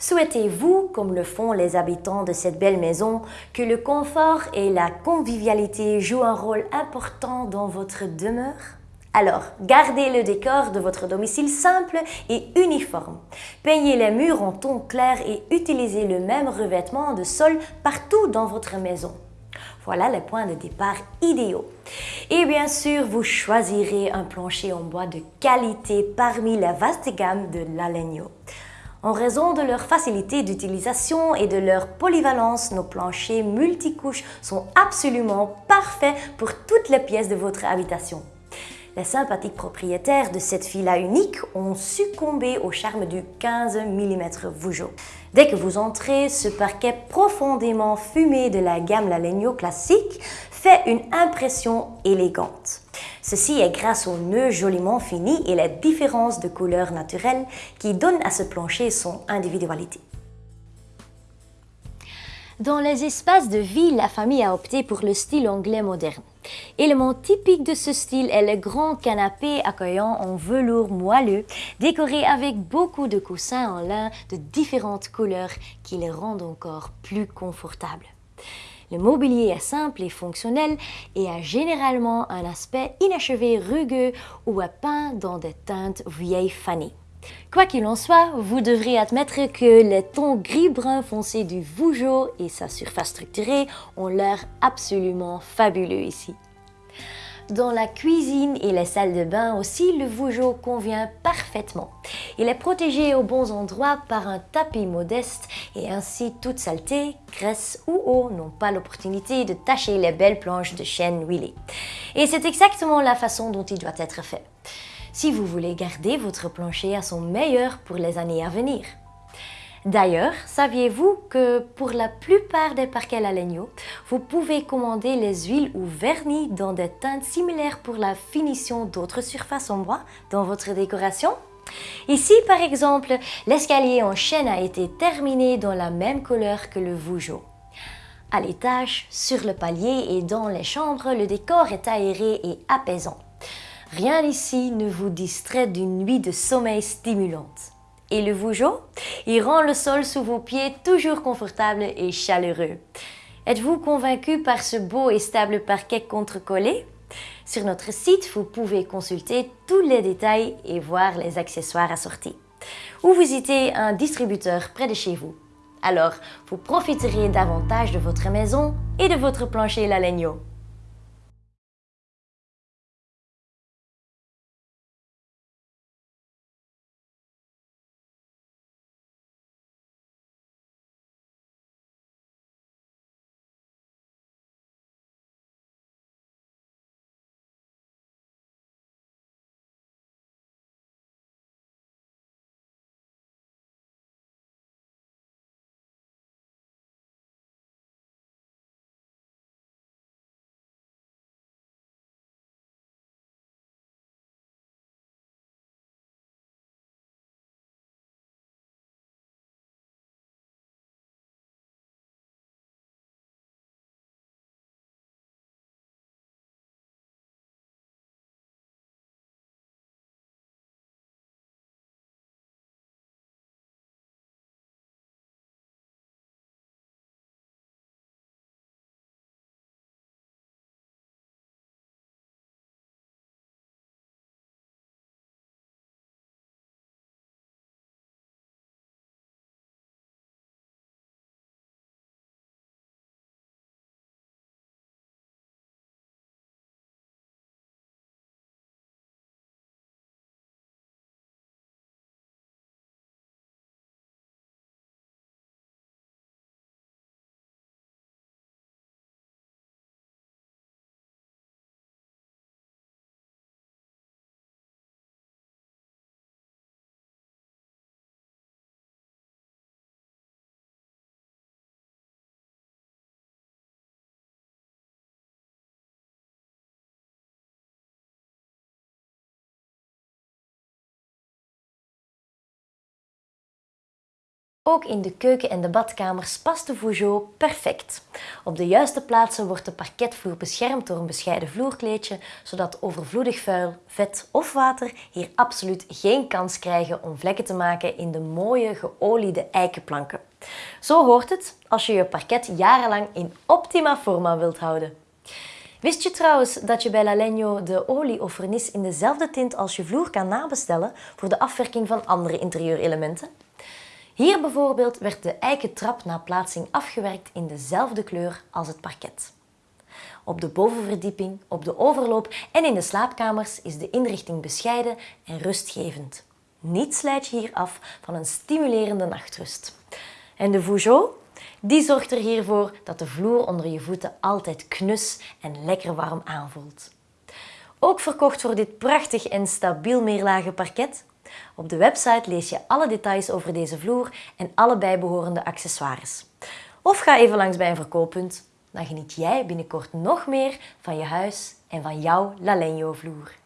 Souhaitez-vous, comme le font les habitants de cette belle maison, que le confort et la convivialité jouent un rôle important dans votre demeure? Alors, gardez le décor de votre domicile simple et uniforme. Peignez les murs en ton clair et utilisez le même revêtement de sol partout dans votre maison. Voilà les points de départ idéaux. Et bien sûr, vous choisirez un plancher en bois de qualité parmi la vaste gamme de l'Alegno. En raison de leur facilité d'utilisation et de leur polyvalence, nos planchers multicouches sont absolument parfaits pour toutes les pièces de votre habitation. Les sympathiques propriétaires de cette fila unique ont succombé au charme du 15 mm Vougeot. Dès que vous entrez, ce parquet profondément fumé de la gamme Lalegno classique fait une impression élégante. Ceci est grâce aux nœuds joliment finis et les différences de couleurs naturelles qui donnent à ce plancher son individualité. Dans les espaces de vie, la famille a opté pour le style anglais moderne. Élément typique de ce style est le grand canapé accueillant en velours moelleux, décoré avec beaucoup de coussins en lin de différentes couleurs qui les rendent encore plus confortables. Le mobilier est simple et fonctionnel et a généralement un aspect inachevé rugueux ou est peint dans des teintes vieilles fanées. Quoi qu'il en soit, vous devrez admettre que les tons gris-brun foncé du Vougeot et sa surface structurée ont l'air absolument fabuleux ici. Dans la cuisine et les salles de bain aussi, le Vougeot convient parfaitement. Il est protégé aux bons endroits par un tapis modeste et ainsi toute saleté, graisse ou eau n'ont pas l'opportunité de tacher les belles planches de chêne huilées. Et c'est exactement la façon dont il doit être fait si vous voulez garder votre plancher à son meilleur pour les années à venir. D'ailleurs, saviez-vous que pour la plupart des parquets Lalegno, vous pouvez commander les huiles ou vernis dans des teintes similaires pour la finition d'autres surfaces en bois dans votre décoration? Ici, par exemple, l'escalier en chêne a été terminé dans la même couleur que le Vougeot. À l'étage, sur le palier et dans les chambres, le décor est aéré et apaisant. Rien ici ne vous distrait d'une nuit de sommeil stimulante. Et le Vougeot Il rend le sol sous vos pieds toujours confortable et chaleureux. Êtes-vous convaincu par ce beau et stable parquet contre-collé? Sur notre site, vous pouvez consulter tous les détails et voir les accessoires assortis. Ou visiter un distributeur près de chez vous. Alors, vous profiterez davantage de votre maison et de votre plancher Lalegno. Ook in de keuken en de badkamers past de Vougeot perfect. Op de juiste plaatsen wordt de parketvloer beschermd door een bescheiden vloerkleedje, zodat overvloedig vuil, vet of water hier absoluut geen kans krijgen om vlekken te maken in de mooie geoliede eikenplanken. Zo hoort het als je je parket jarenlang in optima forma wilt houden. Wist je trouwens dat je bij Lalegno de olie of vernis in dezelfde tint als je vloer kan nabestellen voor de afwerking van andere interieurelementen? Hier bijvoorbeeld werd de eiken trap na plaatsing afgewerkt in dezelfde kleur als het parket. Op de bovenverdieping, op de overloop en in de slaapkamers is de inrichting bescheiden en rustgevend. Niets leidt je hier af van een stimulerende nachtrust. En de Vougeot? Die zorgt er hiervoor dat de vloer onder je voeten altijd knus en lekker warm aanvoelt. Ook verkocht voor dit prachtig en stabiel meerlagen parket op de website lees je alle details over deze vloer en alle bijbehorende accessoires. Of ga even langs bij een verkooppunt. Dan geniet jij binnenkort nog meer van je huis en van jouw Lalegno vloer.